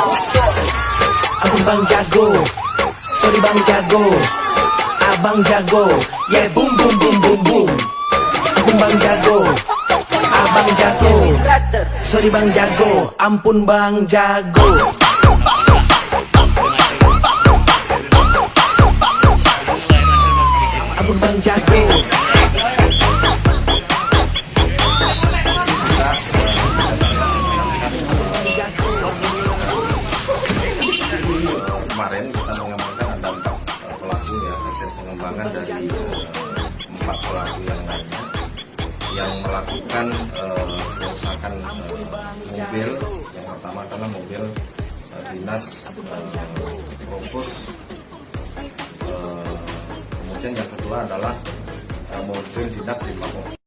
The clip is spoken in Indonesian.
Abang bang jago. Sorry bang jago. Abang jago. Yeah boom boom boom boom boom. Abang bang jago. Abang jago. Sorry bang jago. Ampun bang jago. Abang bang jago kemarin kita mengamankan ada empat pelaku ya hasil pengembangan dari eh, empat pelaku yang lainnya yang melakukan eh, kerusakan eh, mobil. Yang pertama adalah mobil dinas eh, Provos kemudian yang kedua adalah mobil dinas di Papua